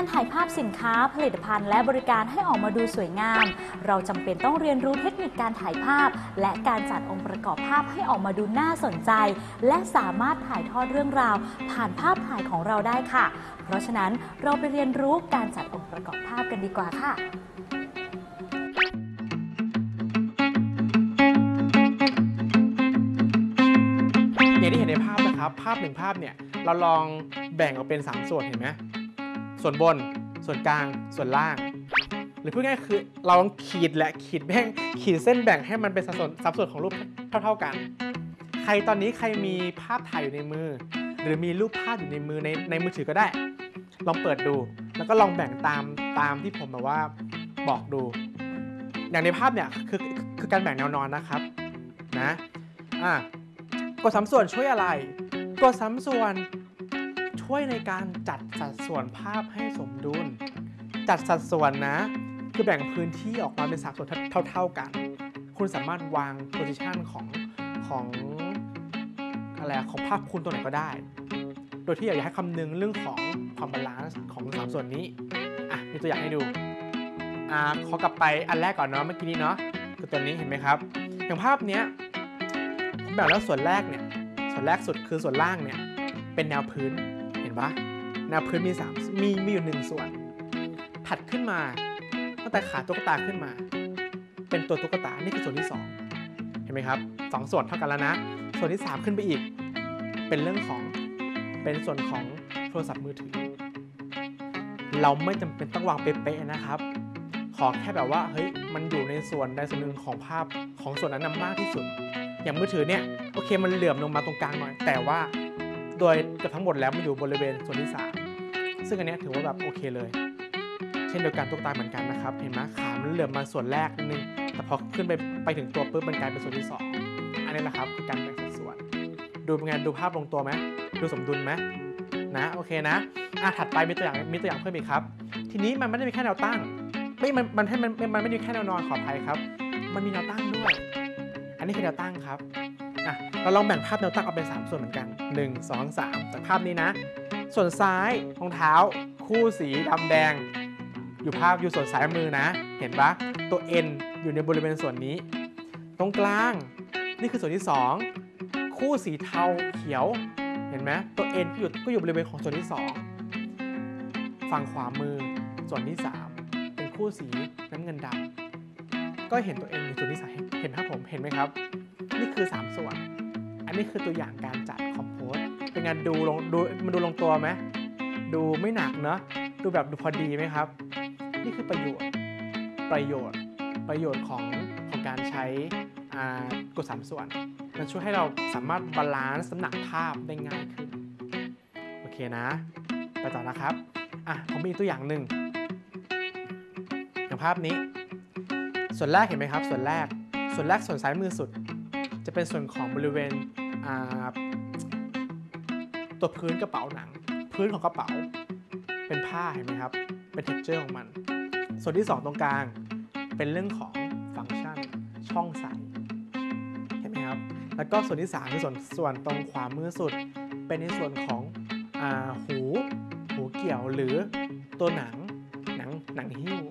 การถ่ายภาพสินค้าผลิตภัณฑ์และบริการให้ออกมาดูสวยงาม เราจำเป็นต้องเรียนรู้เทคนิคการถ่ายภาพ และการจัดองค์ประกอบภาพให้ออกมาดูน่าสนใจ และสามารถถ่ายทอดเรื่องราว ผ่านภาพถ่ายของเราได้ค่ะ เพราะฉะนั้นเราไปเรียนรู้การจัดองค์ประกอบภาพกันดีกว่าค่ะอย่างที่เห็นในภาพนะครับ ภาพหนึ่งภาพเนี่ยเราลองแบ่งออกเป็น 3 ส่วนเห็นไหม ส่วนบน ส่วนกลาง ส่วนล่าง หรือพูดง่ายคือเราลองขีดและขีดแบ่งขีดเส้นแบ่งให้มันเป็นสัดส่วนสัดส่วนของรูปเท่า ๆกัน ใครตอนนี้ใครมีภาพถ่ายอยู่ในมือ หรือมีรูปภาพอยู่ในมือในในมือถือก็ได้ ลองเปิดดู แล้วก็ลองแบ่งตามตามที่ผมแบบว่าบอกดู อย่างในภาพเนี่ยคือคือการแบ่งแนวนอนนะครับนะอะกฎสามส่วนช่วยอะไร กฎสามส่วน ช่วยในการจัดสัดส่วนภาพให้สมดุล จัดสัดส่วนนะ คือแบ่งพื้นที่ออกมาเป็นสามส่วนเท่า ๆกัน คุณสามารถวาง position ของของอะไรอะของภาพคุณตัวไหนก็ได้ โดยที่อยากให้คำนึงเรื่องของความ balance ของสามส่วนนี้ อะ มีตัวอย่างให้ดู อ่า ขอกลับไปอันแรกก่อนเนาะ เมื่อกี้นี้เนาะ คือตัวนี้เห็นไหมครับ อย่างภาพเนี้ยผมแบ่งแล้วส่วนแรกเนี่ย ส่วนแรกสุดคือส่วนล่างเนี่ย เป็นแนวพื้น ปะแนวพื้นมีสามมีมีอยู่หนึ่งส่วน ถัดขึ้นมาตั้งแต่ขาตุ๊กตาขึ้นมา เป็นตัวตุ๊กตา นี่คือส่วนที่สองเห็นไหมครับสองส่วนเท่ากันแล้วนะ ส่วนที่สามขึ้นไปอีก เป็นเรื่องของ เป็นส่วนของโทรศัพท์มือถือ เราไม่จำเป็นต้องวางเป๊ะๆนะครับ ขอแค่แบบว่า เฮ้ย มันอยู่ในส่วนใดส่วนหนึ่งของภาพของส่วนนั้นนะมากที่สุด อย่างมือถือเนี่ย โอเค มันเหลื่อมลงมาตรงกลางหน่อย แต่ว่า โดยเกือบทั้งหมดแล้วมันอยู่บริเวณส่วนที่สามซึ่งอันนี้ถือว่าแบบโอเคเลย เช่นเดียวกันตุ๊กตาเหมือนกันนะครับ เห็นไหมขามันเหลื่อมมาส่วนแรกนึง แต่พอขึ้นไปไปถึงตัวปุ๊บมันกลายเป็นส่วนที่สองอันนี้แหละครับคือการแบ่งสัดส่วน ดูเป็นไงดูภาพลงตัวไหมดูสมดุลไหมนะโอเคนะอะถัดไปมีตัวอย่างมีตัวอย่างเพิ่มอีกครับ ทีนี้มันไม่ได้มีแค่แนวตั้งไม่มันมันให้มันมันมันไม่ได้มีแค่แนวนอนขออภัยครับ มันมีแนวตั้งด้วย อันนี้คือแนวตั้งครับ เราลองแบ่งภาพแนวตั้งออกเป็น 3 ส่วนเหมือนกัน 1 2 3จากภาพนี้นะ ส่วนซ้ายรองเท้า คู่สีดำแดง อยู่ภาพอยู่ส่วนซ้ายมือนะ เห็นปะตัว N อยู่ในบริเวณส่วนนี้ ตรงกลางนี่คือส่วนที่ 2 คู่สีเทาเขียว เห็นไหมตัว N ก็อยู่ก็อยู่บริเวณของส่วนที่ 2 ฝั่งขวามือส่วนที่ 3 เป็นคู่สีน้ำเงินดำก็เห็นตัว N อยู่ส่วนที่สามเห็นภาพผมเห็นไหมครับ นี่คือ 3 ส่วน อันนี้คือตัวอย่างการจัดคอมโพสเป็นงานดูลงดูมันดูลงตัวไหมดูไม่หนักเนอะดูแบบดูพอดีไหมครับ นี่คือประโยชน์ประโยชน์ประโยชน์ของของการใช้กฎสามส่วน มันช่วยให้เราสามารถ balance น้ำหนักภาพได้ง่ายขึ้น โอเคนะ ไปต่อนะครับ อะ ผมมีตัวอย่างหนึ่งอย่างภาพนี้ ส่วนแรกเห็นไหมครับ ส่วนแรก ส่วนแรกส่วนซ้ายมือสุด จะเป็นส่วนของบริเวณตัวพื้นกระเป๋าหนัง พื้นของกระเป๋า เป็นผ้าเห็นไหมครับ เป็น texture ของมัน ส่วนที่ 2 ตรงกลางเป็นเรื่องของฟังก์ชันช่องใส่เห็นไหมครับ แล้วก็ส่วนที่3คือส่วนส่วนตรงขวามือสุด เป็นในส่วนของอหูหูเกี่ยวหรือตัวหนังหนังหนังหิ้ว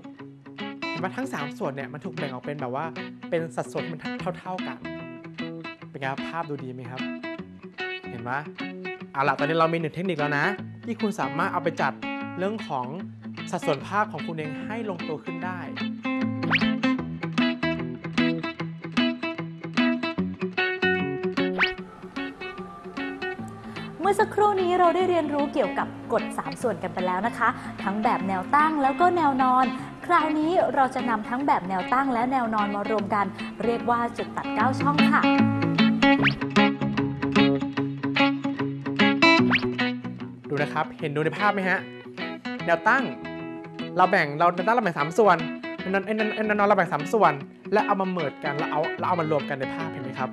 เห็นไหมทั้ง 3 ส่วนเนี่ยมันถูกแบ่งออกเป็นแบบว่าเป็นสัดส่วนมันเท่า ๆกัน เป็นไงครับภาพดูดีไหมครับ เห็นไหมเอาล่ะตอนนี้เรามีหนึ่งเทคนิคแล้วนะ ที่คุณสามารถเอาไปจัดเรื่องของสัดส่วนภาพของคุณเองให้ลงตัวขึ้นได้เมื่อสักครู่นี้เราได้เรียนรู้เกี่ยวกับกฎ 3 ส่วนกันไปแล้วนะคะ ทั้งแบบแนวตั้งแล้วก็แนวนอน คราวนี้เราจะนำทั้งแบบแนวตั้งและแนวนอนมารวมกัน เรียกว่าจุดตัด 9 ช่องค่ะ ดูนะครับ เห็นดูในภาพไหมฮะ แนวตั้ง เราแบ่งเราแนวตั้งเราแบ่งสามส่วนแนวนวแนแนวนอนเราแบ่งสามส่วน แล้วเอามาเมิดกันแล้วเอาแล้วเอามารวมกันในภาพเห็นไหมครับ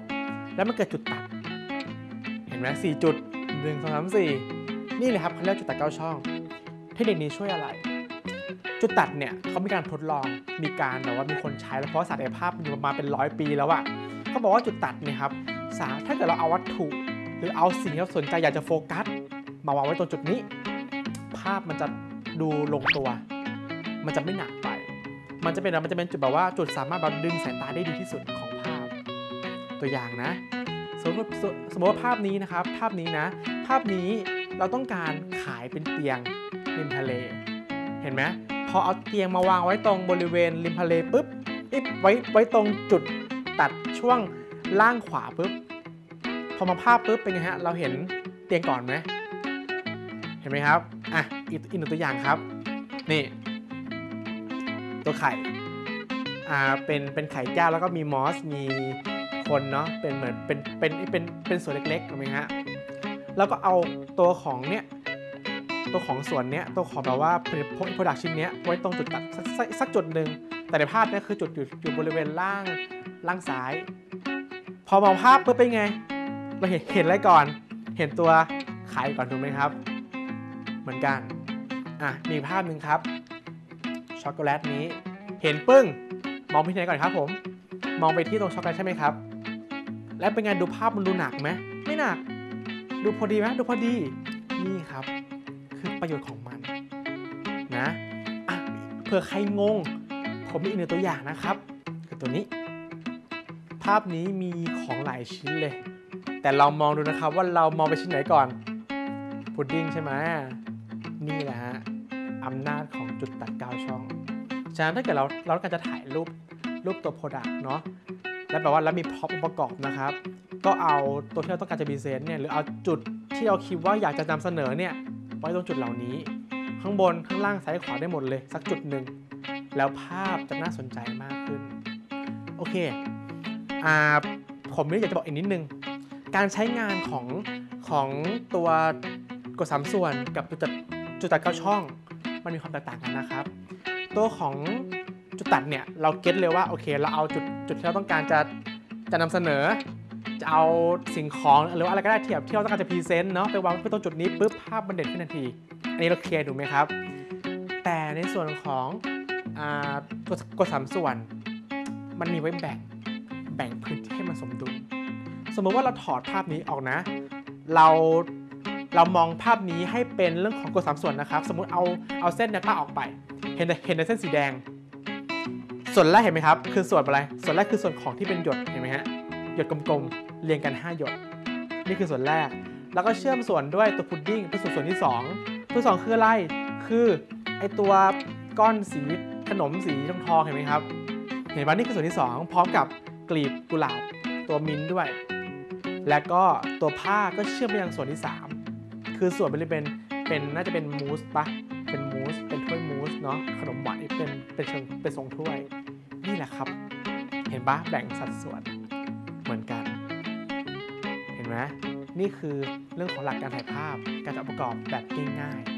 แล้วมันเกิดจุดตัด เห็นไหมสี่จุดหนึ่งสองสามสี่นี่เลยครับเขาเรียกจุดตัดเก้าช่อง เทคนิคนี้ช่วยอะไร จุดตัดเนี่ยเขามีการทดลอง มีการแบบว่ามีคนใช้แล้วเพราะศักยภาพมันอยู่มาเป็นร้อยปีแล้วอะเขาบอกว่าจุดตัดเนี่ยครับ สาถ้าเกิดเราเอาวัตถุ หรือเอาสิ่งที่เราสนใจอยากจะโฟกัส มาวางไว้ตรงจุดนี้ ภาพมันจะดูลงตัว มันจะไม่หนักไป มันจะเป็นมันจะเป็นจุดแบบว่าจุดสามารถแบบดึงสายตาได้ดีที่สุดของภาพ ตัวอย่างนะ สมมติสมมติว่าภาพนี้นะครับ ภาพนี้นะ ภาพนี้เราต้องการขายเป็นเตียงริมทะเล เห็นไหมพอเอาเตียงมาวางไว้ตรงบริเวณริมทะเลปุ๊บอ๊ะไว้ไว้ตรงจุดตัดช่วง ล่างขวาปุ๊บ พอมาภาพปุ๊บเป็นไงฮะ เราเห็นเตียงก่อนไหม เห็นไหมครับ อะ อีกอีกหนึ่งตัวอย่างครับ นี่ ตัวไข่ อ่า เป็น เป็นไข่แก้วแล้วก็มีมอส มีคนเนาะ เป็นเหมือน เป็น เป็น เป็น เป็นส่วนเล็กๆถูกไหมฮะ แล้วก็เอาตัวของเนี้ย ตัวของส่วนเนี้ย ตัวของแบบว่าผลิต product ชิ้นเนี้ยไว้ตรงจุดตัดสักสักสักจุดหนึ่ง แต่ในภาพเนี้ยคือจุดอยู่อยู่บริเวณล่างล่างซ้าย พอมองภาพปุ๊บเป็นไง เราเห็นเห็นอะไรก่อน เห็นตัวขายก่อนถูกไหมครับ เหมือนกัน อะ มีภาพหนึ่งครับ ช็อกโกแลตนี้ เห็นปึ้ง มองไปที่ไหนก่อนครับผม มองไปที่ตรงช็อกโกแลตใช่ไหมครับ แล้วเป็นไงดูภาพมันดูหนักไหมไม่หนัก ดูพอดีไหมดูพอดี นี่ครับ คือประโยชน์ของมัน นะ อะ เผื่อใครงง ผมมีอีกหนึ่งตัวอย่างนะครับ คือตัวนี้ ภาพนี้มีของหลายชิ้นเลย แต่เรามองดูนะครับว่าเรามองไปชิ้นไหนก่อน พุดดิ้งใช่ไหมนี่แหละฮะอำนาจของจุดตัดก้าช่อง ฉะนั้นถ้าเกิดเราเราต้องการจะถ่ายรูปรูปตัว product เนาะ แล้วแบบว่าแล้วมี prop องค์ประกอบนะครับ ก็เอาตัวที่เราต้องการจะ present เนี่ย หรือเอาจุดที่เราคิดว่าอยากจะนำเสนอเนี่ย ไว้ตรงจุดเหล่านี้ ข้างบน ข้างล่าง ซ้ายขวาได้หมดเลย สักจุดหนึ่ง แล้วภาพจะน่าสนใจมากขึ้น โอเค อ่าผมนี่อยากจะบอกอีกนิดนึง การใช้งานของของตัวกฎสามส่วนกับจุดตัดจุดตัดเก้าช่อง มันมีความแตกต่างกันนะครับ ตัวของจุดตัดเนี่ยเรา get เลยว่าโอเคเราเอาจุดจุดที่เราต้องการจะจะนำเสนอ จะเอาสิ่งของหรืออะไรก็ได้ที่แบบที่เราต้องการจะ present เนาะไปวางไว้ตรงจุดนี้ปุ๊บภาพมันเด่นขึ้นทันที อันนี้เรา clear ถูกไหมครับ แต่ในส่วนของอ่ากฎกฎสามส่วน มันมีไว้แบ่ง แบ่งพื้นที่ให้มันสมดุล สมมติว่าเราถอดภาพนี้ออกนะ เราเรามองภาพนี้ให้เป็นเรื่องของกฎสามส่วนนะครับ สมมติเอาเอาเส้นแนวตั้งออกไป เห็นเห็นแต่เส้นสีแดง ส่วนแรกเห็นไหมครับ คือส่วนอะไร ส่วนแรกคือส่วนของที่เป็นหยดเห็นไหมฮะหยดกลมๆเรียงกัน 5 หยด นี่คือส่วนแรก แล้วก็เชื่อมส่วนด้วยตัวพุดดิ้งเป็นส่วนส่วนที่ 2 ตัวสองคืออะไร คือไอตัวก้อนสีขนมสีทองทองเห็นไหมครับ เห็นไหมนี่คือส่วนที่ 2 พร้อมกับ กลีบกุหลาบตัวมิ้นด้วย และก็ตัวผ้าก็เชื่อมไปยังส่วนที่ 3 คือส่วนบริเวณเป็นน่าจะเป็นมูสปะเป็นมูสเป็นถ้วยมูสเนาะขนมหวานเป็นเป็นเชิงเป็นทรงถ้วย นี่แหละครับ เห็นปะแบ่งสัดส่วนเหมือนกัน เห็นไหมนี่คือเรื่องของหลักการถ่ายภาพการจัดประกอบแบบง่ายๆ